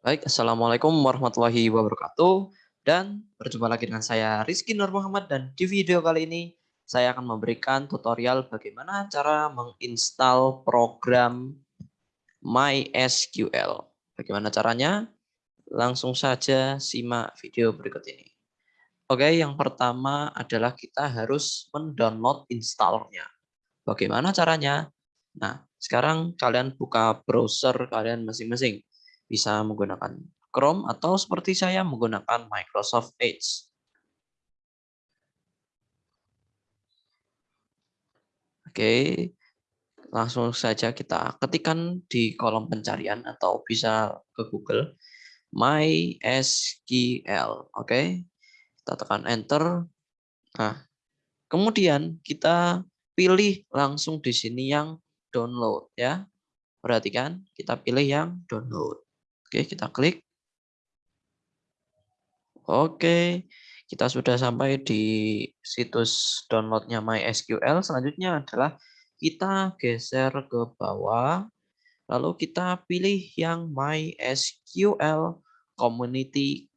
Baik, Assalamualaikum warahmatullahi wabarakatuh. Dan berjumpa lagi dengan saya Rizky Nur Muhammad dan di video kali ini saya akan memberikan tutorial bagaimana cara menginstal program MySQL. Bagaimana caranya? Langsung saja simak video berikut ini. Oke, yang pertama adalah kita harus mendownload installernya. Bagaimana caranya? Nah, sekarang kalian buka browser kalian masing-masing bisa menggunakan Chrome atau seperti saya menggunakan Microsoft Edge. Oke, langsung saja kita ketikkan di kolom pencarian atau bisa ke Google MySQL. Oke, kita tekan Enter. Nah, kemudian kita pilih langsung di sini yang download ya. Perhatikan, kita pilih yang download. Oke, kita klik. Oke, kita sudah sampai di situs downloadnya MySQL. Selanjutnya adalah kita geser ke bawah. Lalu kita pilih yang MySQL Community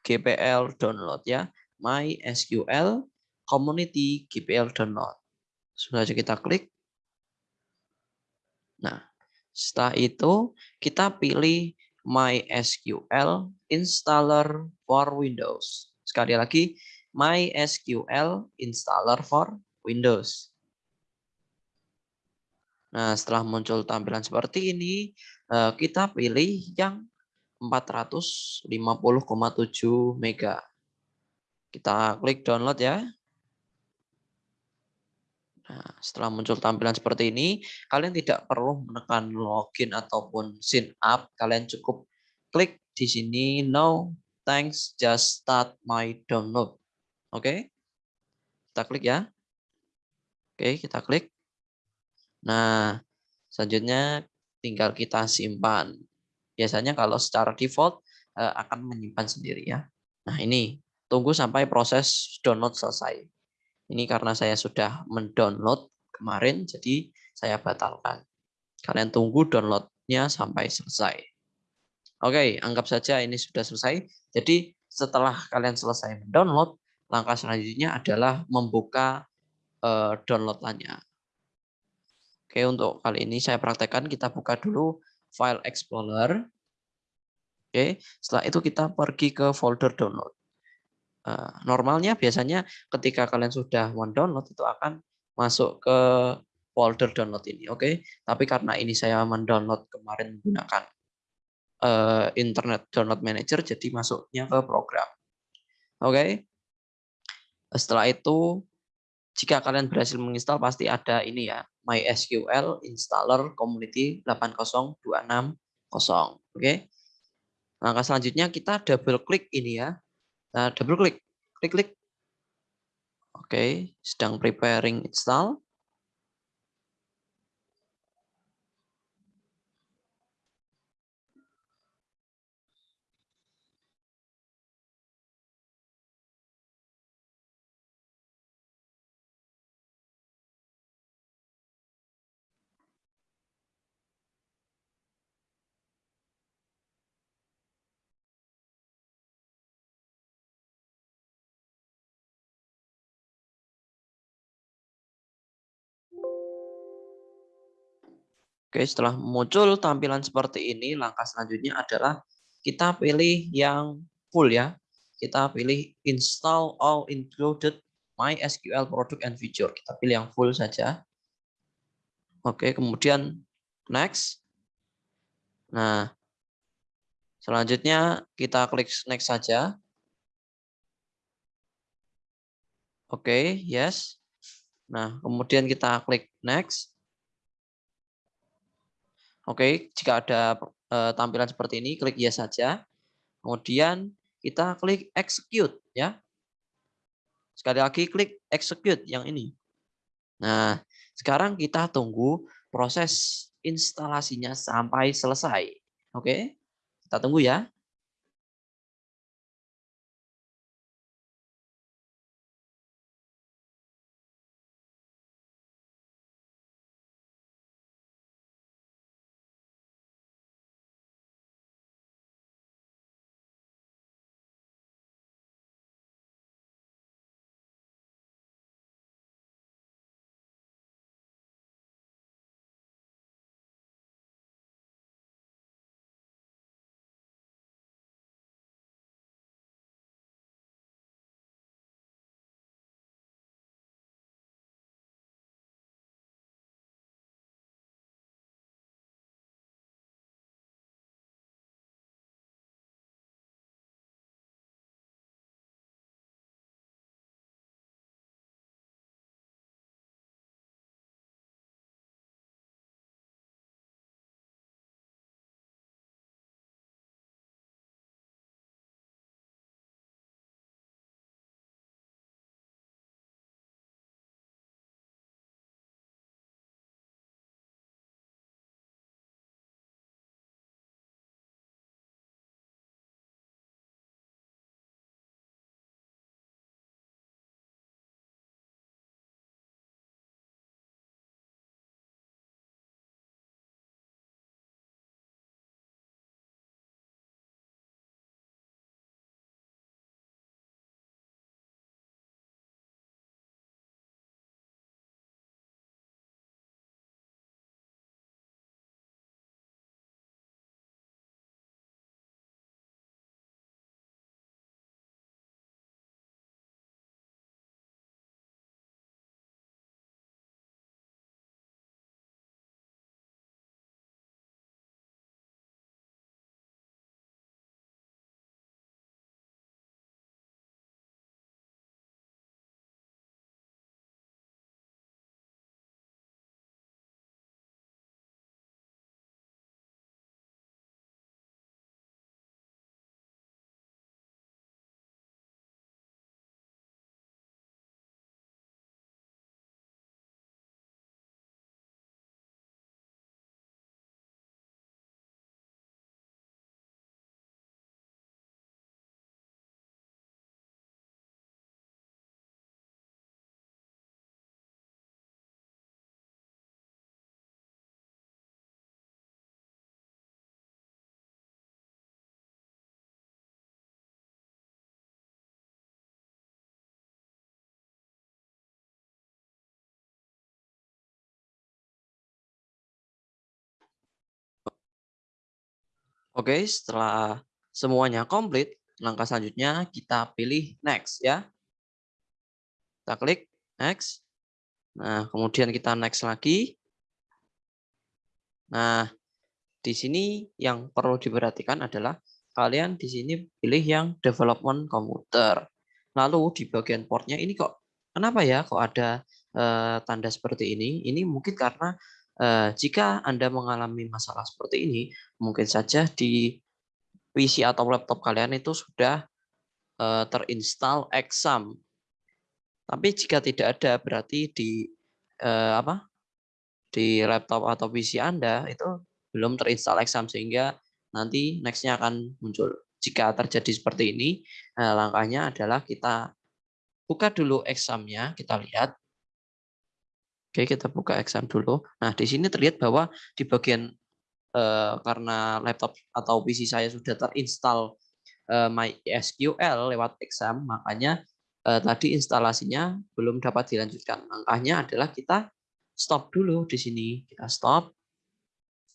GPL Download ya. MySQL Community GPL Download. Sudah saja kita klik. Nah, setelah itu kita pilih MySQL installer for Windows. Sekali lagi, MySQL installer for Windows. Nah, setelah muncul tampilan seperti ini, eh, kita pilih yang 450,7 mega. Kita klik download ya. Nah, setelah muncul tampilan seperti ini, kalian tidak perlu menekan login ataupun sign up. Kalian cukup klik di sini no thanks just start my download. Oke. Okay? Kita klik ya. Oke, okay, kita klik. Nah, selanjutnya tinggal kita simpan. Biasanya kalau secara default eh, akan menyimpan sendiri ya. Nah, ini tunggu sampai proses download selesai. Ini karena saya sudah mendownload kemarin, jadi saya batalkan. Kalian tunggu downloadnya sampai selesai. Oke, anggap saja ini sudah selesai. Jadi setelah kalian selesai mendownload, langkah selanjutnya adalah membuka uh, downloadannya. Oke, untuk kali ini saya praktekkan kita buka dulu file explorer. Oke, setelah itu kita pergi ke folder download. Eh, normalnya biasanya ketika kalian sudah mendownload itu akan masuk ke folder download ini, oke? Okay? Tapi karena ini saya mendownload kemarin menggunakan uh, Internet Download Manager, jadi masuknya ke program, oke? Okay? Setelah itu, jika kalian berhasil menginstal pasti ada ini ya, MySQL Installer Community 80260, oke? Okay? Langkah selanjutnya kita double klik ini ya, kita double klik, klik klik. Oke, sedang preparing install. Oke, setelah muncul tampilan seperti ini, langkah selanjutnya adalah kita pilih yang full ya. Kita pilih install all included MySQL product and feature. Kita pilih yang full saja. Oke, kemudian next. Nah, selanjutnya kita klik next saja. Oke, yes. Nah, kemudian kita klik next. Oke, jika ada uh, tampilan seperti ini, klik yes saja. Kemudian kita klik execute ya. Sekali lagi klik execute yang ini. Nah, sekarang kita tunggu proses instalasinya sampai selesai. Oke, kita tunggu ya. Oke, setelah semuanya komplit, langkah selanjutnya kita pilih next ya. Kita klik next. Nah, kemudian kita next lagi. Nah, di sini yang perlu diperhatikan adalah kalian di sini pilih yang development komputer. Lalu di bagian portnya ini kok kenapa ya kok ada uh, tanda seperti ini? Ini mungkin karena uh, jika Anda mengalami masalah seperti ini, mungkin saja di PC atau laptop kalian itu sudah uh, terinstall exam. Tapi jika tidak ada berarti di uh, apa? di laptop atau PC Anda itu belum terinstall exam sehingga nanti nextnya akan muncul. Jika terjadi seperti ini, langkahnya adalah kita buka dulu examnya, kita lihat. Oke, kita buka exam dulu. Nah, di sini terlihat bahwa di bagian eh, karena laptop atau PC saya sudah terinstall eh, MySQL lewat exam, makanya eh, tadi instalasinya belum dapat dilanjutkan. Langkahnya adalah kita stop dulu di sini. Kita stop.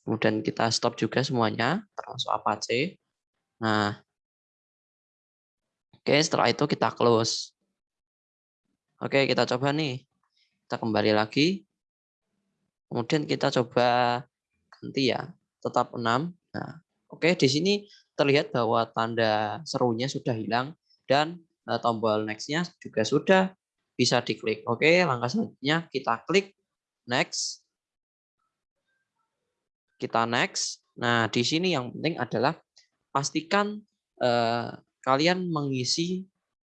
Kemudian kita stop juga semuanya, termasuk Apache. Nah, oke setelah itu kita close. Oke, kita coba nih. Kita kembali lagi. Kemudian kita coba ganti ya, tetap 6. Nah, oke di sini terlihat bahwa tanda serunya sudah hilang dan uh, tombol next-nya juga sudah bisa diklik. Oke, langkah selanjutnya kita klik next kita next. Nah, di sini yang penting adalah pastikan eh, kalian mengisi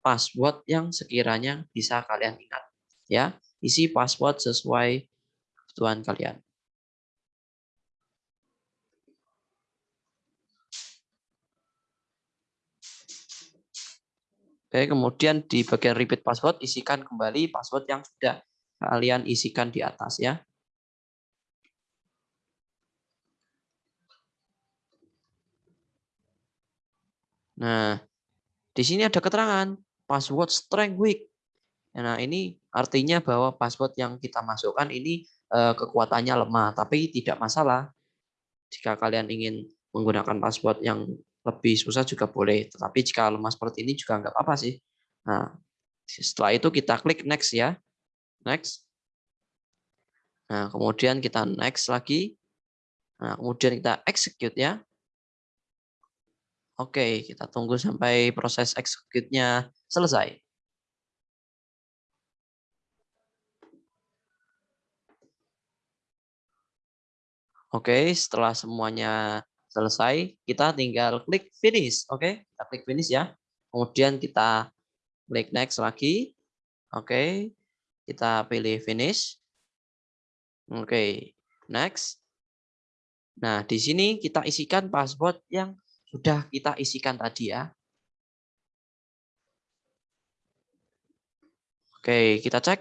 password yang sekiranya bisa kalian ingat. Ya, isi password sesuai kebutuhan kalian. Oke, kemudian di bagian repeat password isikan kembali password yang sudah kalian isikan di atas ya. Nah, di sini ada keterangan password strength weak. Nah, ini artinya bahwa password yang kita masukkan ini eh, kekuatannya lemah, tapi tidak masalah. Jika kalian ingin menggunakan password yang lebih susah juga boleh, tetapi jika lemah seperti ini juga nggak apa-apa sih. Nah, setelah itu kita klik next ya. Next. Nah, kemudian kita next lagi. Nah, kemudian kita execute ya. Oke, kita tunggu sampai proses execute-nya selesai. Oke, setelah semuanya selesai, kita tinggal klik finish. Oke, kita klik finish ya. Kemudian kita klik next lagi. Oke, kita pilih finish. Oke, next. Nah, di sini kita isikan password yang sudah kita isikan tadi ya. Oke, kita cek.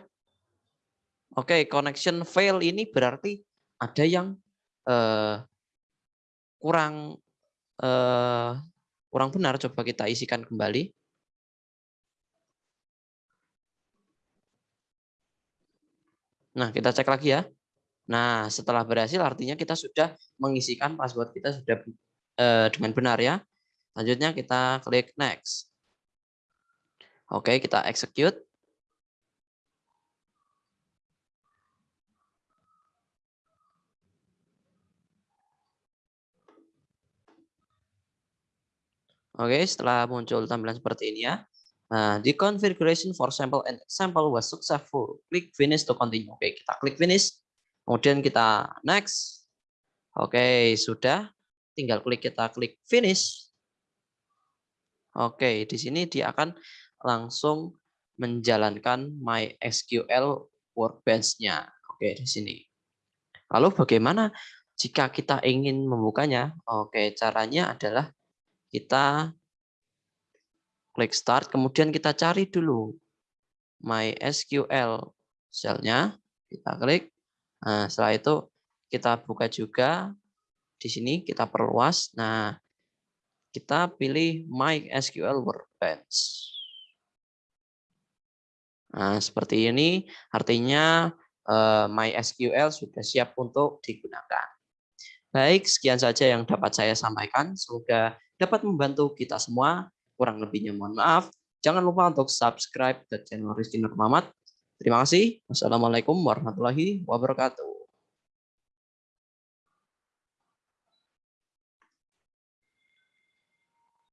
Oke, connection fail ini berarti ada yang eh, kurang eh, kurang benar. Coba kita isikan kembali. Nah, kita cek lagi ya. Nah, setelah berhasil artinya kita sudah mengisikan password kita sudah eh, dengan benar ya. Selanjutnya kita klik next. Oke, kita execute. Oke, setelah muncul tampilan seperti ini ya. Nah, the configuration for sample and example was successful. Klik finish to continue. Oke, kita klik finish. Kemudian kita next. Oke, sudah tinggal klik kita klik finish. Oke, di sini dia akan langsung menjalankan MySQL Workbench-nya. Oke, di sini. Lalu bagaimana jika kita ingin membukanya? Oke, caranya adalah kita klik start, kemudian kita cari dulu MySQL cell-nya, kita klik. Nah, setelah itu kita buka juga di sini kita perluas. Nah, kita pilih MySQL Workbench. Nah, seperti ini artinya uh, MySQL sudah siap untuk digunakan. Baik, sekian saja yang dapat saya sampaikan. Semoga dapat membantu kita semua. Kurang lebihnya mohon maaf. Jangan lupa untuk subscribe ke channel Rizky Nur Muhammad. Terima kasih. Wassalamualaikum warahmatullahi wabarakatuh.